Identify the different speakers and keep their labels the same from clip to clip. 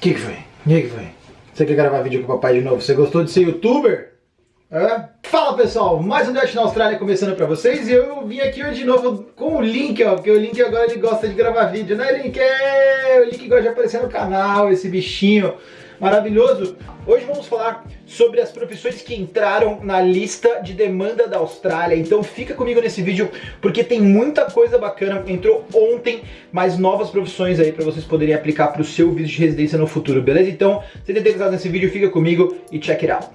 Speaker 1: O que, que foi? O que, que foi? Você quer gravar vídeo com o papai de novo? Você gostou de ser youtuber? É? Fala pessoal, mais um Dutch na Austrália começando pra vocês e eu vim aqui hoje de novo com o Link, ó, porque o Link agora ele gosta de gravar vídeo, né Link? É, o Link gosta de aparecer no canal, esse bichinho maravilhoso. Hoje vamos falar sobre as profissões que entraram na lista de demanda da Austrália, então fica comigo nesse vídeo porque tem muita coisa bacana, entrou ontem mais novas profissões aí para vocês poderem aplicar para o seu visto de residência no futuro, beleza? Então, se interessado nesse vídeo, fica comigo e check it out.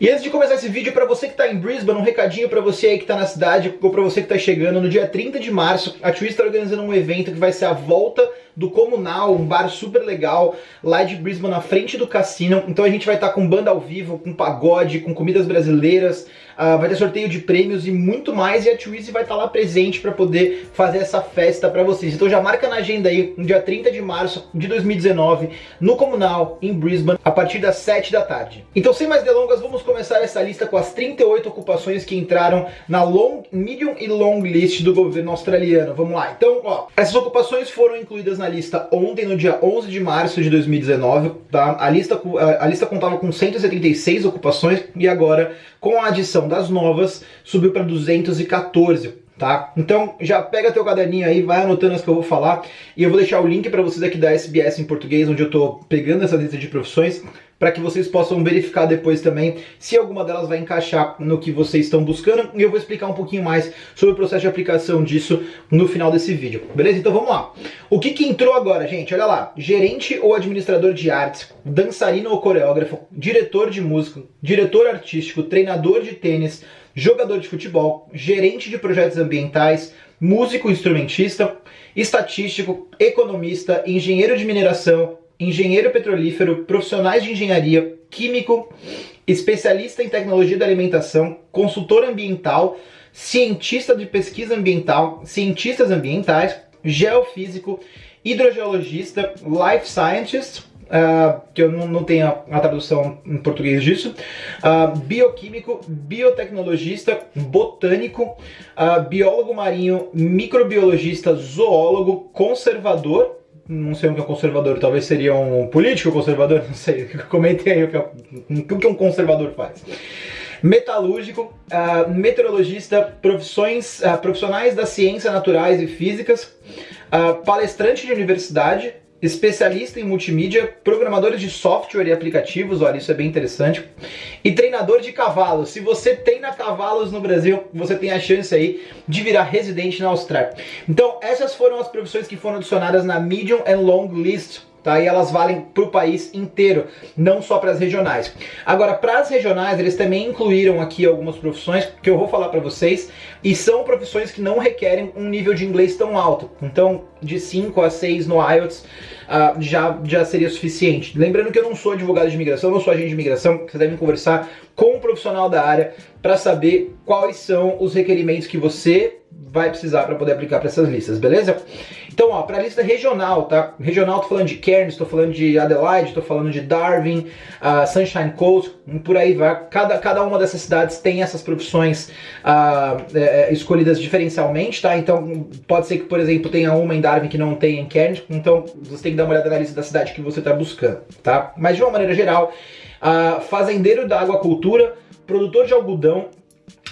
Speaker 1: E antes de começar esse vídeo, para você que está em Brisbane, um recadinho para você aí que está na cidade, ou para você que está chegando, no dia 30 de março, a Twist está organizando um evento que vai ser a volta do Comunal, um bar super legal lá de Brisbane, na frente do cassino. Então a gente vai estar tá com banda ao vivo, com pagode, com comidas brasileiras, uh, vai ter sorteio de prêmios e muito mais. E a Twizy vai estar tá lá presente para poder fazer essa festa para vocês. Então já marca na agenda aí, no dia 30 de março de 2019, no Comunal, em Brisbane, a partir das 7 da tarde. Então sem mais delongas, vamos começar essa lista com as 38 ocupações que entraram na long, medium e long list do governo australiano. Vamos lá. Então, ó, essas ocupações foram incluídas na lista ontem, no dia 11 de março de 2019, tá? A lista, a lista contava com 176 ocupações e agora, com a adição das novas, subiu para 214 tá? Então já pega teu caderninho aí, vai anotando as que eu vou falar e eu vou deixar o link para vocês aqui da SBS em português, onde eu tô pegando essa lista de profissões para que vocês possam verificar depois também se alguma delas vai encaixar no que vocês estão buscando e eu vou explicar um pouquinho mais sobre o processo de aplicação disso no final desse vídeo, beleza? Então vamos lá. O que que entrou agora, gente? Olha lá, gerente ou administrador de artes, dançarino ou coreógrafo, diretor de música, diretor artístico, treinador de tênis, jogador de futebol, gerente de projetos ambientais, músico instrumentista, estatístico, economista, engenheiro de mineração, engenheiro petrolífero, profissionais de engenharia, químico, especialista em tecnologia da alimentação, consultor ambiental, cientista de pesquisa ambiental, cientistas ambientais, geofísico, hidrogeologista, life scientist, uh, que eu não, não tenho a, a, tradução em português disso, uh, bioquímico, biotecnologista, botânico, uh, biólogo marinho, microbiologista, zoólogo, conservador, não sei o que é conservador, talvez seria um político conservador, não sei, comente aí o que, é, o que um conservador faz. Metalúrgico, uh, meteorologista, profissões, uh, profissionais da ciência naturais e físicas, uh, palestrante de universidade, especialista em multimídia, programadores de software e aplicativos, olha, isso é bem interessante, e treinador de cavalos. Se você treina cavalos no Brasil, você tem a chance aí de virar residente na Austrália. Então, essas foram as profissões que foram adicionadas na Medium and Long List tá? E elas valem para o país inteiro, não só para as regionais. Agora, para as regionais, eles também incluíram aqui algumas profissões que eu vou falar para vocês, e são profissões que não requerem um nível de inglês tão alto. Então, de 5 a 6 no IELTS uh, já, já seria suficiente. Lembrando que eu não sou advogado de imigração, não sou agente de imigração, vocês devem conversar com um profissional da área para saber quais são os requerimentos que você vai precisar para poder aplicar para essas listas, beleza? Então, ó, para a lista regional, tá? Regional, tô falando de Cairns, tô falando de Adelaide, tô falando de Darwin, uh, Sunshine Coast, por aí vai. Cada, cada uma dessas cidades tem essas profissões uh, é, escolhidas diferencialmente, tá? Então, pode ser que, por exemplo, tenha uma em Darwin que não tem em Cairns, então você tem que dar uma olhada na lista da cidade que você está buscando, tá? Mas de uma maneira geral, uh, fazendeiro da aquacultura, produtor de algodão,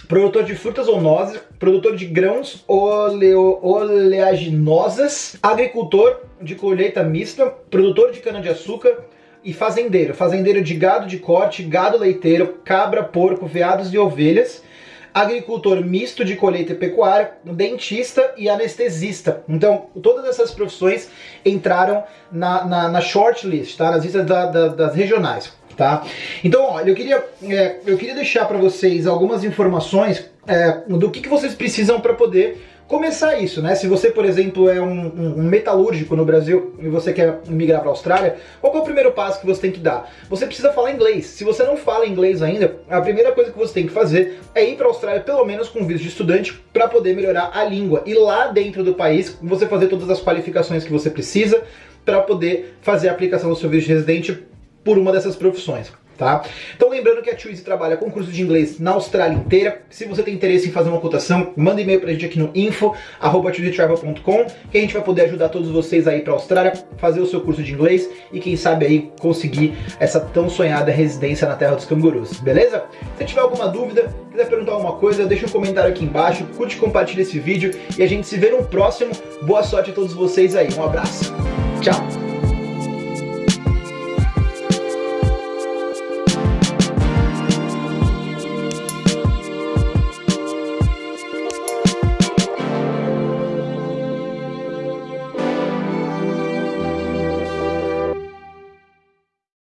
Speaker 1: produtor de frutas ou nozes, produtor de grãos oleo, oleaginosas, agricultor de colheita mista, produtor de cana-de-açúcar e fazendeiro. Fazendeiro de gado de corte, gado leiteiro, cabra, porco, veados e ovelhas, agricultor misto de colheita e pecuária, dentista e anestesista. Então, todas essas profissões entraram na, na, na shortlist, tá? nas listas da, da, das regionais tá? Então, olha, eu queria, é, eu queria deixar para vocês algumas informações é, do que, que vocês precisam para poder começar isso, né? Se você, por exemplo, é um, um, metalúrgico no Brasil e você quer migrar para a Austrália, qual é o primeiro passo que você tem que dar? Você precisa falar inglês. Se você não fala inglês ainda, a primeira coisa que você tem que fazer é ir para a Austrália pelo menos com visto de estudante para poder melhorar a língua. E lá dentro do país, você fazer todas as qualificações que você precisa para poder fazer a aplicação do seu visto de residente por uma dessas profissões. tá? Então lembrando que a Twizy trabalha com curso de inglês na Austrália inteira. Se você tem interesse em fazer uma cotação, manda e-mail pra gente aqui no info@twizytravel.com, que a gente vai poder ajudar todos vocês aí pra Austrália, fazer o seu curso de inglês e quem sabe aí conseguir essa tão sonhada residência na terra dos cangurus, beleza? Se tiver alguma dúvida, quiser perguntar alguma coisa, deixa um comentário aqui embaixo, curte compartilha esse vídeo e a gente se vê no próximo. Boa sorte a todos vocês aí, um abraço. Tchau!